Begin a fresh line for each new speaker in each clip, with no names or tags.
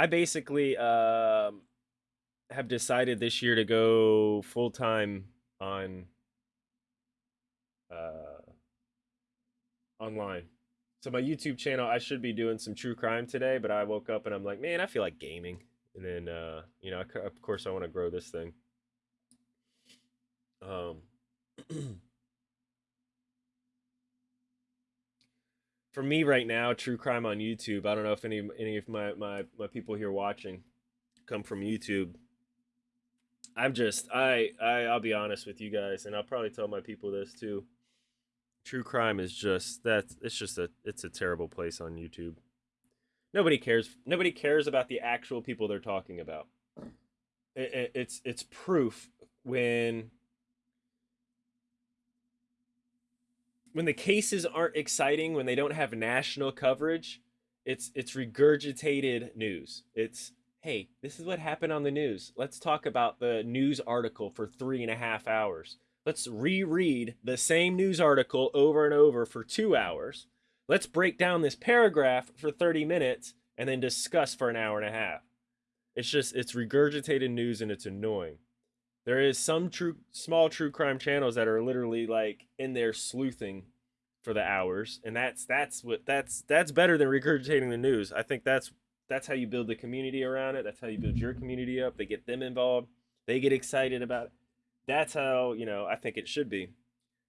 I basically um have decided this year to go full time on uh online. So my YouTube channel, I should be doing some true crime today, but I woke up and I'm like, man, I feel like gaming. And then uh, you know, of course I want to grow this thing. Um for me right now, true crime on YouTube. I don't know if any any of my my my people here watching come from YouTube. I'm just I I I'll be honest with you guys, and I'll probably tell my people this too. True crime is just that it's just a it's a terrible place on YouTube. Nobody cares. Nobody cares about the actual people they're talking about. It, it, it's it's proof when when the cases aren't exciting, when they don't have national coverage, it's it's regurgitated news. It's hey, this is what happened on the news. Let's talk about the news article for three and a half hours. Let's reread the same news article over and over for two hours. Let's break down this paragraph for 30 minutes and then discuss for an hour and a half. It's just, it's regurgitated news and it's annoying. There is some true, small true crime channels that are literally like in there sleuthing for the hours, and that's that's what that's that's better than regurgitating the news. I think that's that's how you build the community around it. That's how you build your community up. They get them involved. They get excited about it. That's how, you know, I think it should be.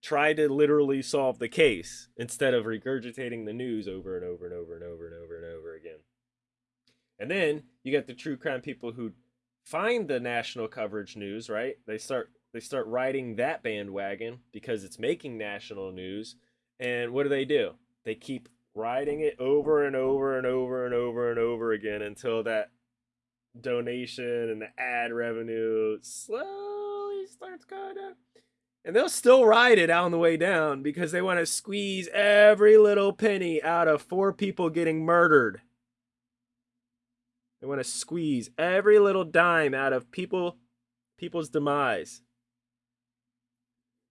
Try to literally solve the case instead of regurgitating the news over and over and over and over and over and over again. And then you get the true crime people who find the national coverage news, right? They start they start riding that bandwagon because it's making national news. And what do they do? They keep riding it over and over and over and over and over again until that donation and the ad revenue slowly starts going up. And they'll still ride it on the way down because they want to squeeze every little penny out of four people getting murdered. They want to squeeze every little dime out of people people's demise.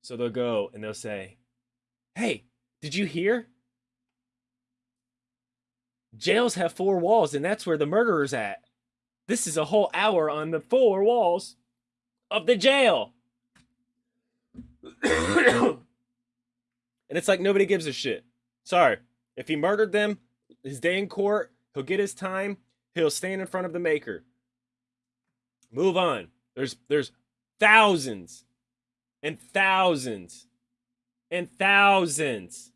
So they'll go and they'll say, "Hey, did you hear? Jails have four walls, and that's where the murderer's at. This is a whole hour on the four walls of the jail. and it's like nobody gives a shit. Sorry. If he murdered them, his day in court, he'll get his time, he'll stand in front of the maker. Move on. There's there's thousands and thousands and thousands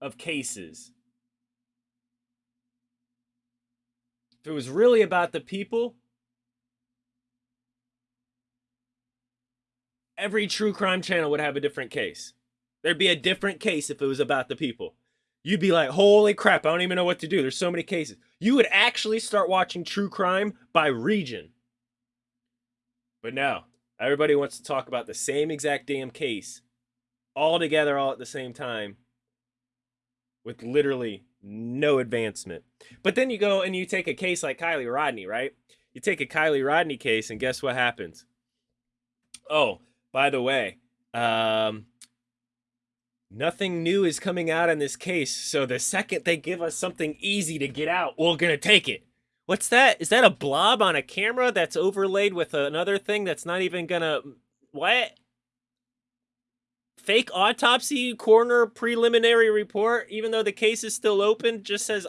of cases If it was really about the people, every true crime channel would have a different case. There'd be a different case if it was about the people. You'd be like, holy crap, I don't even know what to do. There's so many cases. You would actually start watching true crime by region. But no, everybody wants to talk about the same exact damn case all together all at the same time with literally no advancement. But then you go and you take a case like Kiely Rodni, right? You take a Kiely Rodni case, and guess what happens? Oh, by the way, um, nothing new is coming out in this case. So the second they give us something easy to get out, we're gonna take it. What's that? Is that a blob on a camera that's overlaid with another thing that's not even gonna what? fake autopsy coroner preliminary report, even though the case is still open, just says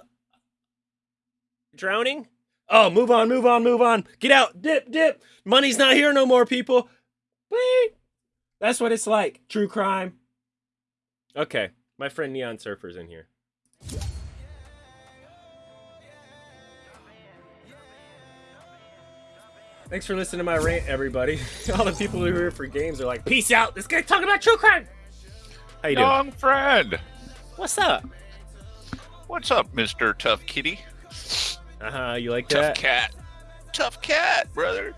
drowning. Oh, move on, move on, move on. Get out, dip, dip. Money's not here no more, people. That's what it's like. True crime. Okay, my friend Neon Surfer's in here. Thanks for listening to my rant, everybody. All the people who are here for games are like, peace out. This guy's talking about true crime. How you doing?
Young friend.
What's up?
What's up, Mr. Tough Kitty?
Uh-huh, you like
Tough
that?
cat. Tough cat, brother.